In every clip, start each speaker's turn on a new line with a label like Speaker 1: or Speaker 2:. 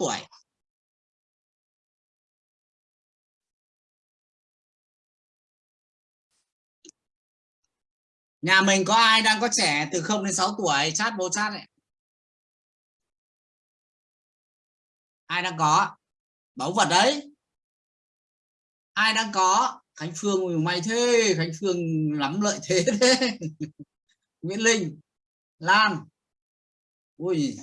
Speaker 1: tuổi. Nhà mình có ai đang có trẻ từ 0 đến 6 tuổi? Chat vô chat này ai đang có? Báu vật đấy. Ai đang có? Khánh phương may thế, khánh phương lắm lợi thế thế. Nguyễn linh lan ui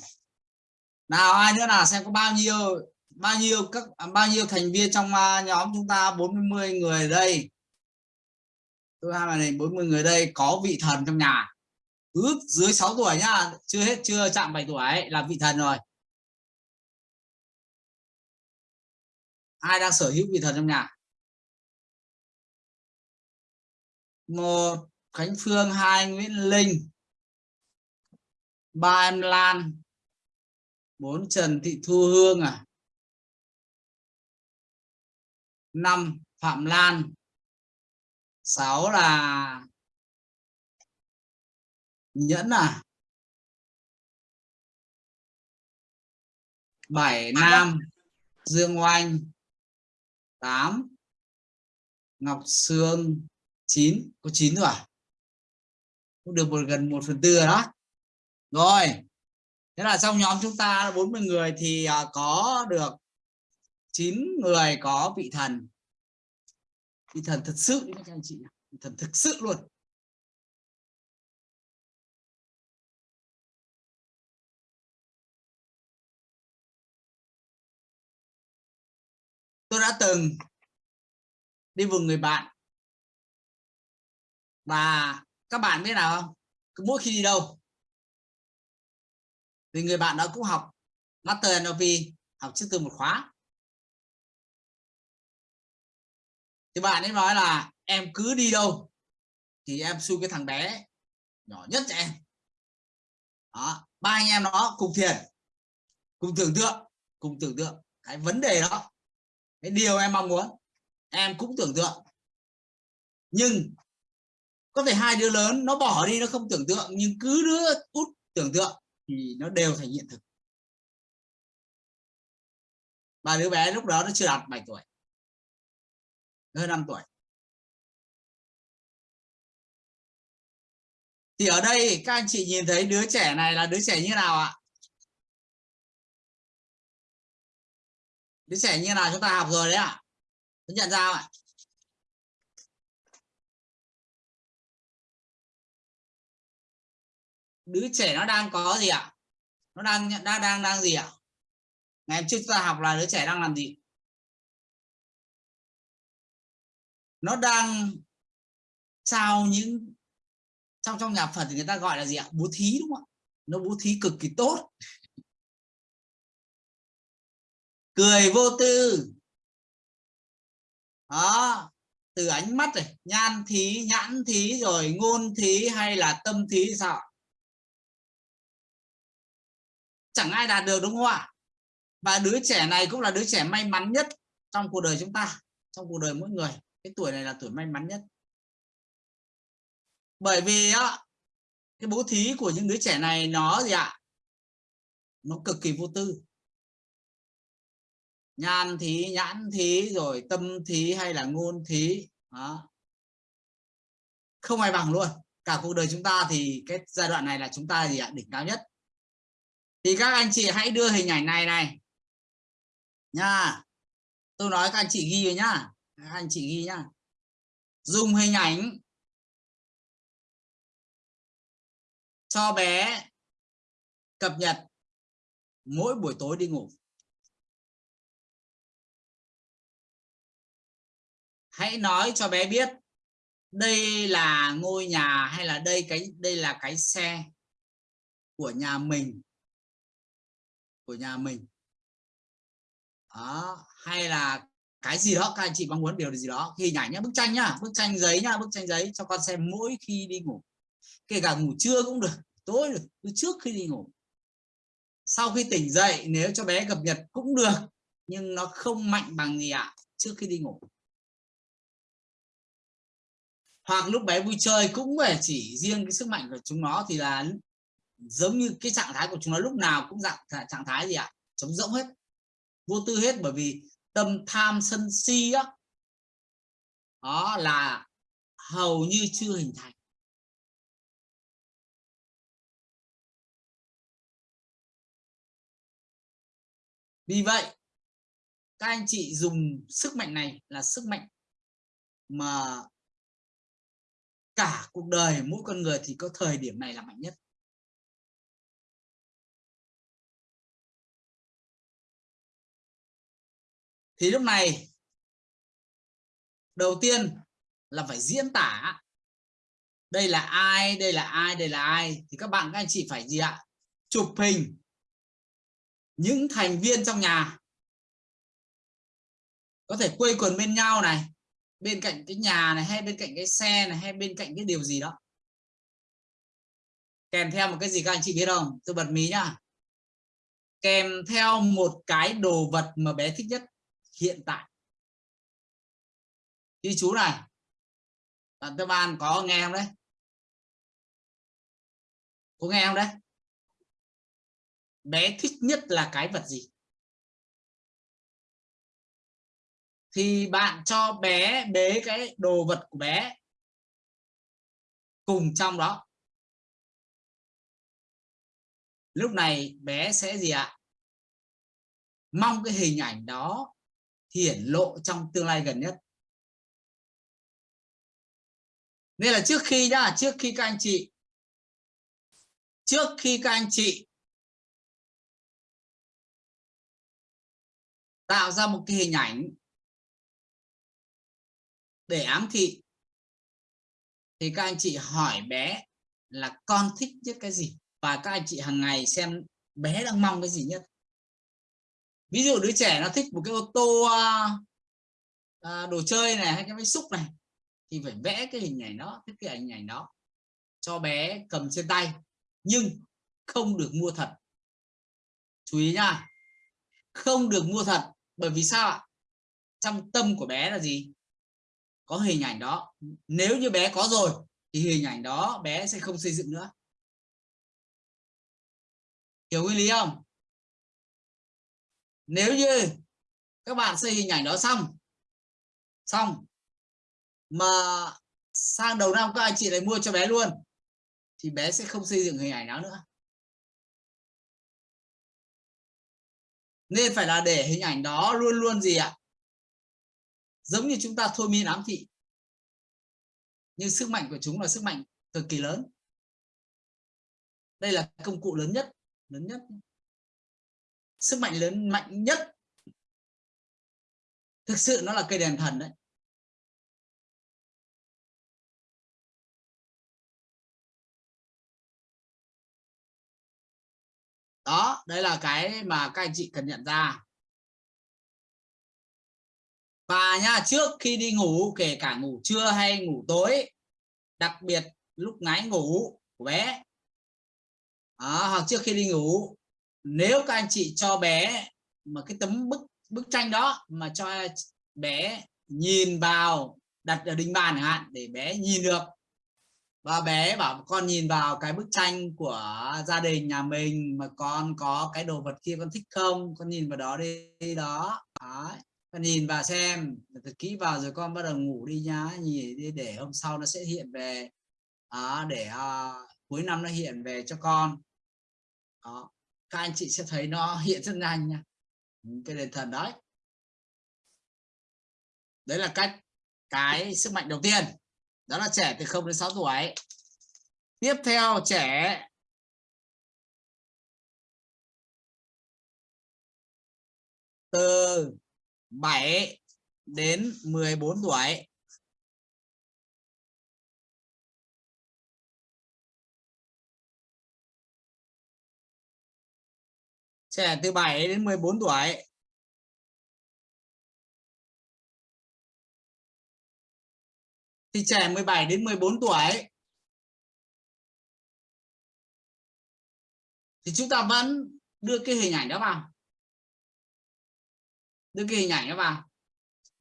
Speaker 1: nào ai nữa nào xem có bao nhiêu bao nhiêu các à, bao nhiêu thành viên trong à, nhóm chúng ta 40 người đây. Tôi hai này 40 người đây có vị thần trong nhà. Cứ dưới 6 tuổi nhá chưa hết chưa chạm 7 tuổi ấy, là vị thần rồi. Ai đang sở hữu vị thần trong nhà? Một Khánh Phương hai Nguyễn Linh ba em Lan bốn Trần Thị Thu Hương à? Năm Phạm Lan. Sáu là Nhẫn à? Bảy Nam Dương Oanh. 8 Ngọc Sương. 9 có 9 rồi à? Cũng được một gần 1 phần tư đó. Rồi thế là trong nhóm chúng ta 40 người thì à, có được 9 người có vị thần. Vị thần thật sự các anh chị vị thần thực sự luôn. Tôi đã từng đi vùng người bạn. Và các bạn biết nào không? Cứ mỗi khi đi đâu? Thì người bạn đó cũng học Master NLP học trước từ một khóa. Thì bạn ấy nói là, em cứ đi đâu thì em xui cái thằng bé nhỏ nhất cho em. Đó, ba anh em nó cùng thiền, cùng tưởng tượng, cùng tưởng tượng cái vấn đề đó, cái điều em mong muốn, em cũng tưởng tượng. Nhưng có thể hai đứa lớn nó bỏ đi nó không tưởng tượng, nhưng cứ đứa út tưởng tượng thì nó đều thành hiện thực. Và đứa bé lúc đó nó chưa đạt 7 tuổi. Hơn 5 tuổi. Thì ở đây các anh chị nhìn thấy đứa trẻ này là đứa trẻ như nào ạ? Đứa trẻ như nào chúng ta học rồi đấy ạ? À? nhận ra ạ? Đứa trẻ nó đang có gì ạ? Nó đang đang đang đang gì ạ? Ngày trước ta học là đứa trẻ đang làm gì? Nó đang trao những, trong trong nhà Phật thì người ta gọi là gì ạ? Bố thí đúng không ạ? Nó bố thí cực kỳ tốt. Cười vô tư. Đó, từ ánh mắt này, nhan thí, nhãn thí rồi ngôn thí hay là tâm thí sao chẳng ai đạt được, đúng không ạ? Và đứa trẻ này cũng là đứa trẻ may mắn nhất trong cuộc đời chúng ta, trong cuộc đời mỗi người. Cái tuổi này là tuổi may mắn nhất. Bởi vì á, cái bố thí của những đứa trẻ này nó gì ạ? Nó cực kỳ vô tư. Nhan thí, nhãn thí, rồi tâm thí hay là ngôn thí, đó. không ai bằng luôn. Cả cuộc đời chúng ta thì cái giai đoạn này là chúng ta gì ạ? Đỉnh cao nhất thì các anh chị hãy đưa hình ảnh này này. Nha. Tôi nói các anh chị ghi nhá. Các anh chị ghi nhá. Dùng hình ảnh cho bé cập nhật mỗi buổi tối đi ngủ. Hãy nói cho bé biết đây là ngôi nhà hay là đây cái, đây là cái xe của nhà mình của nhà mình. Đó hay là cái gì đó các anh chị mong muốn điều gì đó hình ảnh nhá bức tranh nhá bức tranh giấy nhá bức tranh giấy cho con xem mỗi khi đi ngủ. Kể cả ngủ trưa cũng được tối được trước khi đi ngủ. Sau khi tỉnh dậy nếu cho bé cập nhật cũng được nhưng nó không mạnh bằng gì ạ à, trước khi đi ngủ. Hoặc lúc bé vui chơi cũng phải chỉ riêng cái sức mạnh của chúng nó thì là giống như cái trạng thái của chúng nó lúc nào cũng dạng trạng thái gì ạ? À? trống rỗng hết. Vô tư hết bởi vì tâm tham sân si á. Đó là hầu như chưa hình thành. Vì vậy, các anh chị dùng sức mạnh này là sức mạnh mà cả cuộc đời mỗi con người thì có thời điểm này là mạnh nhất. Thì lúc này, đầu tiên là phải diễn tả. Đây là ai, đây là ai, đây là ai. Thì các bạn, các anh chị phải gì ạ? Chụp hình những thành viên trong nhà. Có thể quây quần bên nhau này, bên cạnh cái nhà này, hay bên cạnh cái xe này, hay bên cạnh cái điều gì đó. Kèm theo một cái gì các anh chị biết không? Tôi bật mí nhá. Kèm theo một cái đồ vật mà bé thích nhất hiện tại. Ghi chú này, bạn tư ban có nghe không đấy? Có nghe không đấy? Bé thích nhất là cái vật gì? Thì bạn cho bé bế cái đồ vật của bé cùng trong đó. Lúc này bé sẽ gì ạ? Mong cái hình ảnh đó hiển lộ trong tương lai gần nhất. Nên là trước khi nhá, trước khi các anh chị, trước khi các anh chị tạo ra một cái hình ảnh để ám thị, thì các anh chị hỏi bé là con thích nhất cái gì? Và các anh chị hàng ngày xem bé đang mong cái gì nhất? Ví dụ đứa trẻ nó thích một cái ô tô à, à, đồ chơi này hay cái máy xúc này thì phải vẽ cái hình ảnh đó cái hình ảnh đó cho bé cầm trên tay nhưng không được mua thật. Chú ý nha không được mua thật bởi vì sao ạ? Trong tâm của bé là gì? Có hình ảnh đó. Nếu như bé có rồi thì hình ảnh đó bé sẽ không xây dựng nữa. Hiểu nguyên lý không? Nếu như các bạn xây hình ảnh đó xong xong, mà sang đầu năm các anh chị lại mua cho bé luôn, thì bé sẽ không xây dựng hình ảnh đó nữa. Nên phải là để hình ảnh đó luôn luôn gì ạ? Giống như chúng ta thôi miên ám thị. Nhưng sức mạnh của chúng là sức mạnh cực kỳ lớn. Đây là công cụ lớn nhất lớn nhất sức mạnh lớn mạnh nhất. Thực sự nó là cây đèn thần đấy. Đó đây là cái mà các anh chị cần nhận ra. Và nha trước khi đi ngủ kể cả ngủ trưa hay ngủ tối đặc biệt lúc ngáy ngủ của bé. À, hoặc trước khi đi ngủ nếu các anh chị cho bé mà cái tấm bức bức tranh đó mà cho bé nhìn vào đặt ở đỉnh bàn hạn để bé nhìn được. Và bé bảo con nhìn vào cái bức tranh của gia đình nhà mình mà con có cái đồ vật kia con thích không? Con nhìn vào đó đi, đi đó. Đấy. con nhìn vào xem. Thật kỹ vào rồi con bắt đầu ngủ đi nhá nhìn đi để hôm sau nó sẽ hiện về. Đó, để uh, cuối năm nó hiện về cho con. Đó các anh chị sẽ thấy nó hiện rất nhanh nha. Ừ, cái đền thần đấy. Đấy là cách, cái sức mạnh đầu tiên. Đó là trẻ từ 0 đến 6 tuổi. Tiếp theo, trẻ từ 7 đến 14 tuổi. Trẻ từ 7 đến 14 tuổi. Thì trẻ 17 đến 14 tuổi. Thì chúng ta vẫn đưa cái hình ảnh đó vào. Đưa cái hình ảnh đó vào.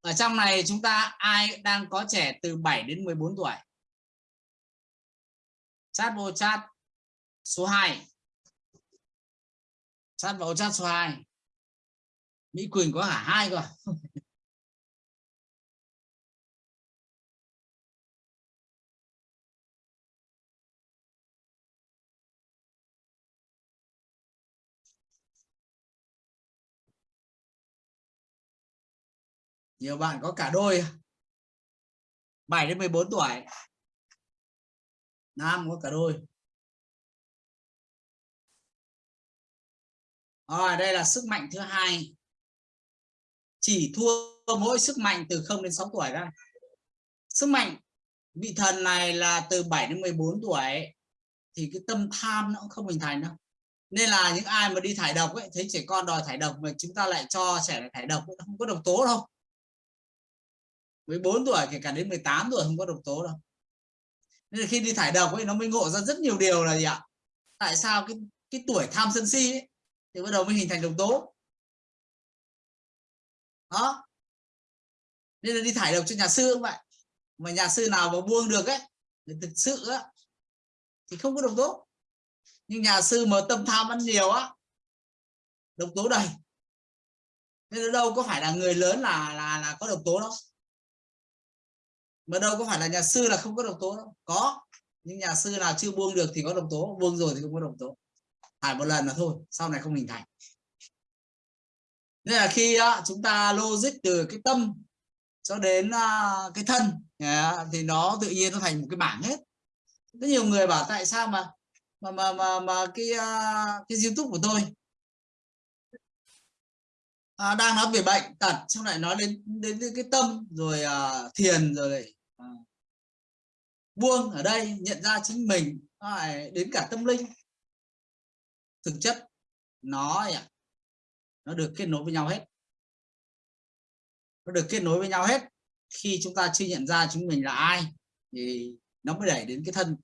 Speaker 1: Ở trong này chúng ta ai đang có trẻ từ 7 đến 14 tuổi? Chat vô chat số 2 sát vào sát xoài. Mỹ Quỳnh có cả hai cơ à? nhiều bạn có cả đôi à? 7 đến 14 tuổi. Nam có cả đôi. Rồi đây là sức mạnh thứ hai. Chỉ thua mỗi sức mạnh từ 0 đến 6 tuổi ra sức mạnh vị thần này là từ 7 đến 14 tuổi thì cái tâm tham nó cũng không hình thành đâu. Nên là những ai mà đi thải độc ấy thấy trẻ con đòi thải độc mà chúng ta lại cho trẻ thải độc không có độc tố đâu. 14 tuổi kể cả đến 18 tuổi không có độc tố đâu. Nên là khi đi thải độc ấy nó mới ngộ ra rất nhiều điều là gì ạ? Tại sao cái cái tuổi tham sân si ấy, thì bắt đầu mới hình thành độc tố. Đó. Nên là đi thải độc cho nhà sư không vậy. Mà nhà sư nào mà buông được ấy thực sự á, thì không có độc tố. Nhưng nhà sư mà tâm tham ăn nhiều á, độc tố đầy. Nên là đâu có phải là người lớn là là là có độc tố đâu. Mà đâu có phải là nhà sư là không có độc tố đâu. Có. Nhưng nhà sư nào chưa buông được thì có độc tố, buông rồi thì không có độc tố thải một lần là thôi sau này không hình thành. Nên là khi chúng ta logic từ cái tâm cho đến à, cái thân thì nó tự nhiên nó thành một cái bảng hết. Rất nhiều người bảo tại sao mà mà mà mà, mà cái à, cái youtube của tôi à, đang nói về bệnh tật xong lại nói đến đến, cái tâm rồi à, thiền rồi à, buông ở đây nhận ra chính mình lại đến cả tâm linh thực chất nó nó được kết nối với nhau hết. Nó được kết nối với nhau hết. Khi chúng ta chưa nhận ra chúng mình là ai thì nó mới đẩy đến cái thân.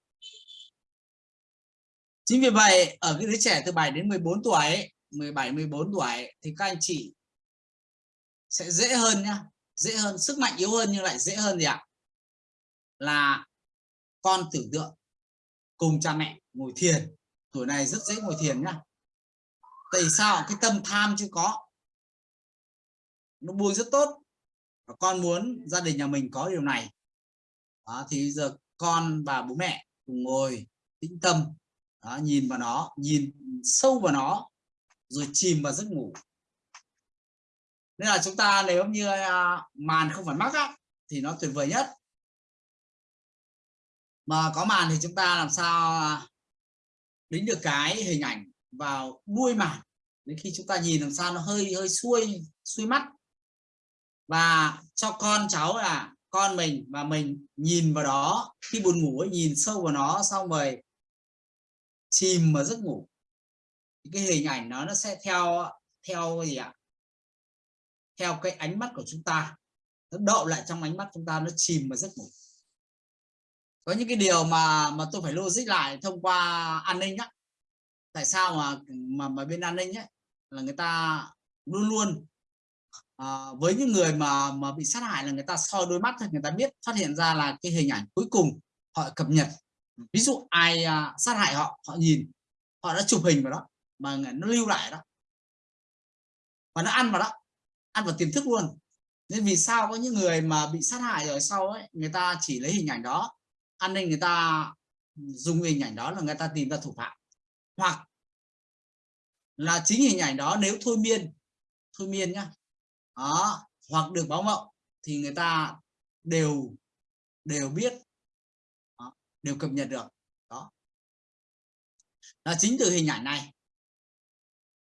Speaker 1: Chính vì vậy, ở cái đứa trẻ từ 7 đến 14 tuổi 17 14 tuổi thì các anh chị sẽ dễ hơn nhá, dễ hơn, sức mạnh yếu hơn nhưng lại dễ hơn gì ạ? Là con tưởng tượng, cùng cha mẹ ngồi thiền tuổi này rất dễ ngồi thiền nhá. Tại sao? Cái tâm tham chưa có. Nó buông rất tốt. Và con muốn gia đình nhà mình có điều này. Đó, thì giờ con và bố mẹ cùng ngồi tĩnh tâm. Đó, nhìn vào nó nhìn sâu vào nó rồi chìm vào giấc ngủ. Nên là chúng ta nếu như à, màn không phải mắc á, thì nó tuyệt vời nhất. Mà có màn thì chúng ta làm sao à, đến đính được cái hình ảnh vào đuôi mảng đến khi chúng ta nhìn làm sao nó hơi hơi xuôi xuôi mắt. Và cho con cháu là con mình và mình nhìn vào đó. Khi buồn ngủ ấy, nhìn sâu vào nó xong rồi chìm vào giấc ngủ. Cái hình ảnh nó nó sẽ theo theo gì ạ? Theo cái ánh mắt của chúng ta. Nó đậu lại trong ánh mắt chúng ta nó chìm vào giấc ngủ có những cái điều mà mà tôi phải logic lại thông qua an ninh á. Tại sao mà mà mà bên an ninh ấy là người ta luôn luôn à, với những người mà mà bị sát hại là người ta soi đôi mắt người ta biết phát hiện ra là cái hình ảnh cuối cùng họ cập nhật. Ví dụ ai à, sát hại họ họ nhìn họ đã chụp hình vào đó mà nó lưu lại đó. Và nó ăn vào đó ăn vào tiềm thức luôn. Nên vì sao có những người mà bị sát hại rồi sau ấy người ta chỉ lấy hình ảnh đó an ninh người ta dùng hình ảnh đó là người ta tìm ra thủ phạm. Hoặc là chính hình ảnh đó nếu thôi miên thôi miên nhá. Đó hoặc được báo mộng thì người ta đều đều biết đó, đều cập nhật được. Đó. Là chính từ hình ảnh này.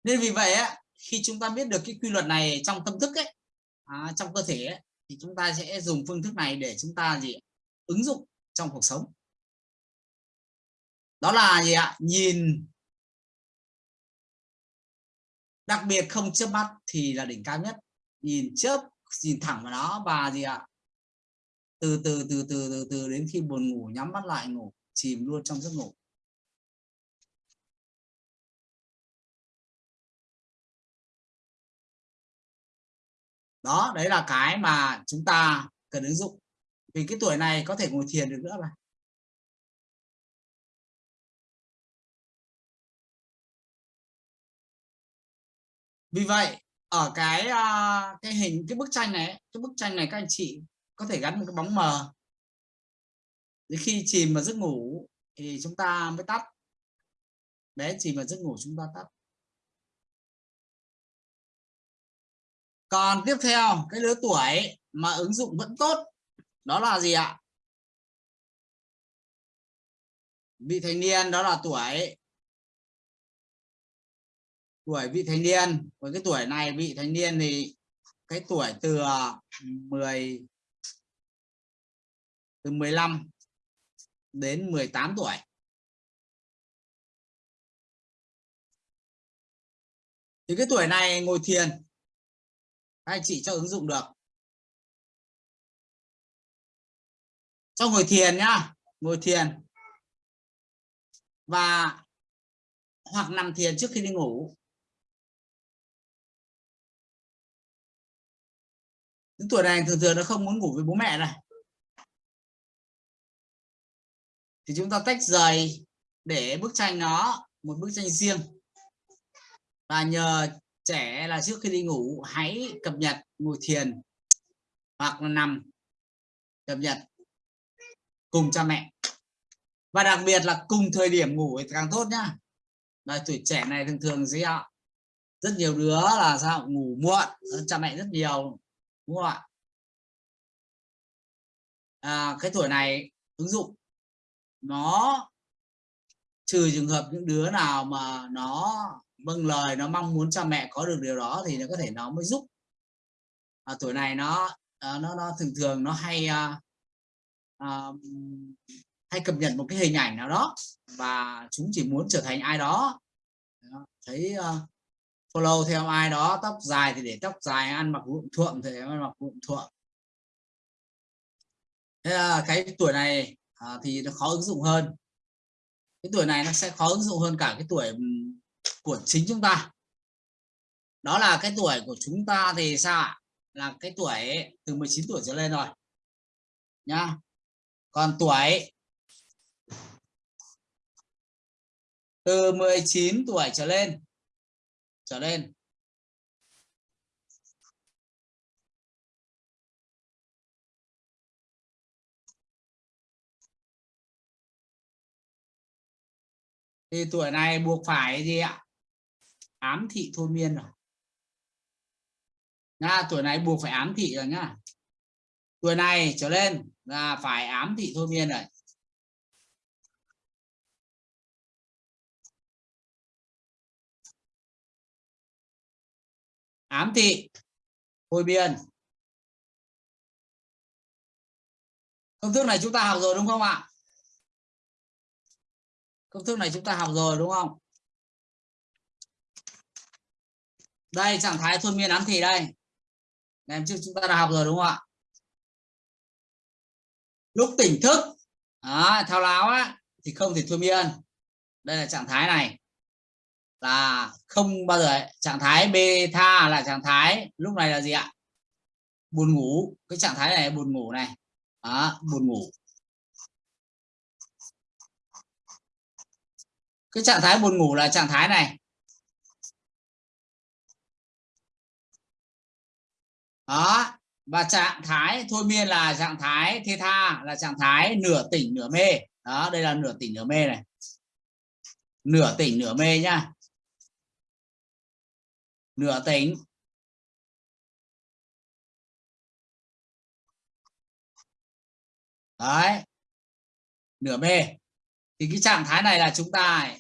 Speaker 1: Nên vì vậy á, khi chúng ta biết được cái quy luật này trong tâm thức ấy à, trong cơ thể ấy, thì chúng ta sẽ dùng phương thức này để chúng ta gì ứng dụng trong cuộc sống. Đó là gì ạ? Nhìn. Đặc biệt không chớp mắt thì là đỉnh cao nhất. Nhìn chớp, nhìn thẳng vào nó và gì ạ? Từ từ từ từ từ từ đến khi buồn ngủ, nhắm mắt lại, ngủ, chìm luôn trong giấc ngủ. Đó, đấy là cái mà chúng ta cần ứng dụng vì cái tuổi này có thể ngồi thiền được nữa mà. Vì vậy, ở cái à, cái hình, cái bức tranh này cái bức tranh này các anh chị có thể gắn một cái bóng mờ. Đến khi chìm vào giấc ngủ thì chúng ta mới tắt. Bé chìm vào giấc ngủ chúng ta tắt. Còn tiếp theo, cái lứa tuổi mà ứng dụng vẫn tốt đó là gì ạ? Vị thành niên, đó là tuổi. Tuổi vị thành niên. Với cái tuổi này, vị thành niên thì cái tuổi từ ờ, 10 từ 15 đến 18 tuổi. Thì cái tuổi này ngồi thiền. Các anh chị cho ứng dụng được. Cho ngồi thiền nhá. Ngồi thiền. Và hoặc nằm thiền trước khi đi ngủ. Những tuổi này thường thường nó không muốn ngủ với bố mẹ này. Thì chúng ta tách rời để bức tranh nó một bức tranh riêng. Và nhờ trẻ là trước khi đi ngủ, hãy cập nhật, ngồi thiền hoặc là nằm cập nhật cùng cha mẹ. Và đặc biệt là cùng thời điểm ngủ thì càng tốt nhá. Là tuổi trẻ này thường thường gì ạ? Rất nhiều đứa là sao? Ngủ muộn cha mẹ rất nhiều đúng không ạ? À, cái tuổi này ứng dụng nó trừ trường hợp những đứa nào mà nó vâng lời nó mong muốn cha mẹ có được điều đó thì nó có thể nó mới giúp. À, tuổi này nó à, nó nó thường thường nó hay à, hay cập nhật một cái hình ảnh nào đó và chúng chỉ muốn trở thành ai đó. Thấy uh, follow theo ai đó tóc dài thì để tóc dài ăn mặc vụn thuộm thì ăn mặc vụn thuộm. Thế là cái tuổi này à, thì nó khó ứng dụng hơn. Cái tuổi này nó sẽ khó ứng dụng hơn cả cái tuổi của chính chúng ta. Đó là cái tuổi của chúng ta thì sao là cái tuổi từ 19 tuổi trở lên rồi. Nhá còn tuổi? Từ 19 tuổi trở lên. Trở lên. Thì tuổi này buộc phải gì ạ? Ám thị thôi miên rồi. Nha, tuổi này buộc phải ám thị rồi nhá tuổi này trở lên là phải ám thị thôi miên rồi ám thị thôi miên. Công thức này chúng ta học rồi đúng không ạ? Công thức này chúng ta học rồi đúng không? Đây, trạng thái thôi miên ám thị đây. Em trước chúng ta đã học rồi đúng không ạ? Lúc tỉnh thức. À, thao láo á thì không thể thôi miên đây là trạng thái này. Là không bao giờ trạng thái beta là trạng thái lúc này là gì ạ? Buồn ngủ. Cái trạng thái này buồn ngủ này. Đó, buồn ngủ. Cái trạng thái buồn ngủ là trạng thái này. Đó và trạng thái, thôi miên là trạng thái thê tha, là trạng thái nửa tỉnh nửa mê. Đó, đây là nửa tỉnh nửa mê này. Nửa tỉnh nửa mê nhá. Nửa tỉnh. Đấy. Nửa mê. Thì cái trạng thái này là chúng ta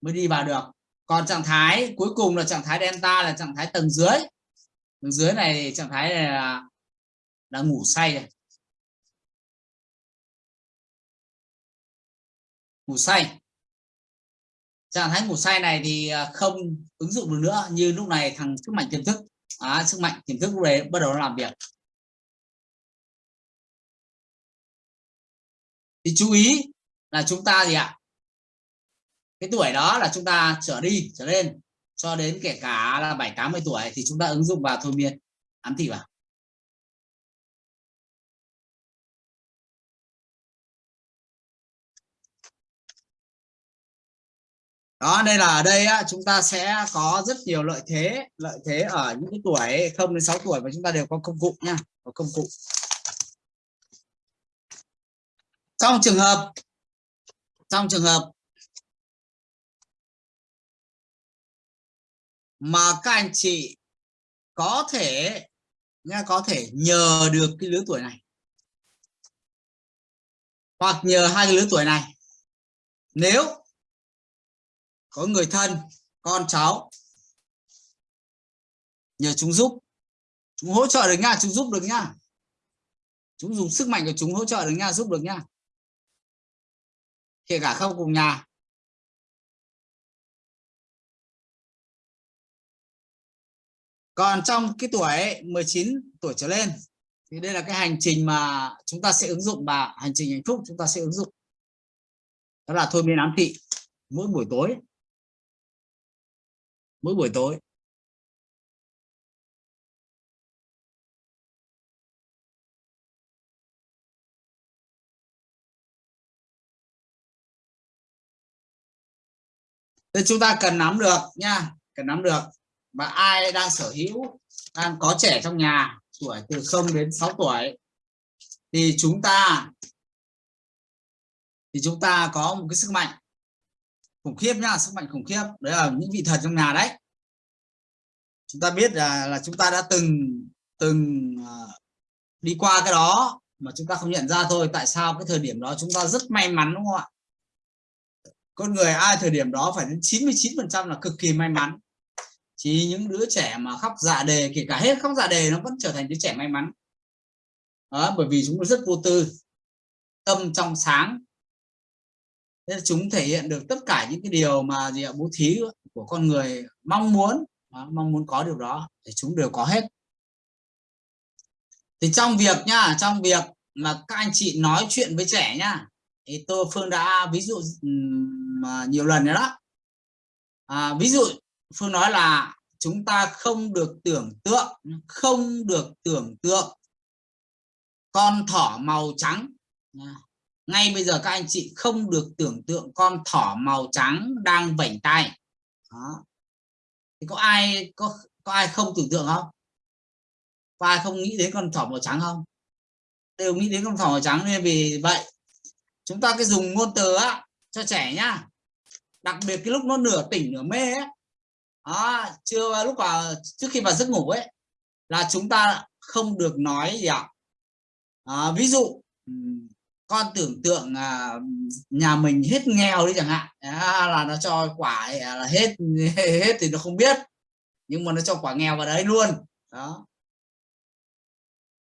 Speaker 1: mới đi vào được. Còn trạng thái cuối cùng là trạng thái delta là trạng thái tầng dưới dưới này trạng thái này là đã ngủ say rồi. Ngủ say. Trạng thái ngủ say này thì à, không ứng dụng được nữa như lúc này thằng sức mạnh tiềm thức. À, sức mạnh tiềm thức lúc đấy bắt đầu làm việc. Thì chú ý là chúng ta gì ạ? Cái tuổi đó là chúng ta trở đi trở lên cho đến kể cả là bảy tám mươi tuổi thì chúng ta ứng dụng vào thôi miên. Ám thị vào. Đó đây là ở đây á, chúng ta sẽ có rất nhiều lợi thế lợi thế ở những cái tuổi không đến 6 tuổi và chúng ta đều có công cụ nha có công cụ. Trong trường hợp trong trường hợp mà các anh chị có thể nha có thể nhờ được cái lứa tuổi này. Hoặc nhờ hai cái lứa tuổi này. Nếu có người thân, con, cháu nhờ chúng giúp, chúng hỗ trợ được nha, chúng giúp được nha. Chúng dùng sức mạnh của chúng hỗ trợ được nha, giúp được nha. Kể cả không cùng nhà. Còn trong cái tuổi 19 tuổi trở lên, thì đây là cái hành trình mà chúng ta sẽ ứng dụng và hành trình hạnh phúc chúng ta sẽ ứng dụng. Đó là thôi miên ám thị. Mỗi buổi tối, mỗi buổi tối Nên chúng ta cần nắm được nha, cần nắm được và ai đang sở hữu đang có trẻ trong nhà tuổi từ 0 đến 6 tuổi thì chúng ta thì chúng ta có một cái sức mạnh khủng khiếp nhá sức mạnh khủng khiếp. Đấy là những vị thần trong nhà đấy. Chúng ta biết là là chúng ta đã từng từng uh, đi qua cái đó mà chúng ta không nhận ra thôi. Tại sao cái thời điểm đó chúng ta rất may mắn đúng không ạ? Con người ai thời điểm đó phải đến 99 phần trăm là cực kỳ may mắn chỉ những đứa trẻ mà khóc dạ đề kể cả hết khóc dạ đề nó vẫn trở thành đứa trẻ may mắn. Đó, bởi vì chúng rất vô tư tâm trong sáng. Nên chúng thể hiện được tất cả những cái điều mà gì ạ bố thí của con người mong muốn. Đó, mong muốn có điều đó thì chúng đều có hết. Thì trong việc nha trong việc mà các anh chị nói chuyện với trẻ nha thì tôi phương đã ví dụ mà nhiều lần rồi đó. À, ví dụ phương nói là chúng ta không được tưởng tượng, không được tưởng tượng. Con thỏ màu trắng. Ngay bây giờ các anh chị không được tưởng tượng con thỏ màu trắng đang vảnh tay. Đó. thì có ai, có có ai không tưởng tượng không? Có ai không nghĩ đến con thỏ màu trắng không? Đều nghĩ đến con thỏ màu trắng nên vì vậy, chúng ta cái dùng ngôn từ á, cho trẻ nhá. Đặc biệt cái lúc nó nửa tỉnh nửa mê ấy à, chưa à, lúc vào trước khi vào giấc ngủ ấy là chúng ta không được nói gì ạ. À, ví dụ con tưởng tượng à, nhà mình hết nghèo đi chẳng hạn à, là nó cho quả à, là hết hết thì nó không biết nhưng mà nó cho quả nghèo vào đấy luôn. Đó.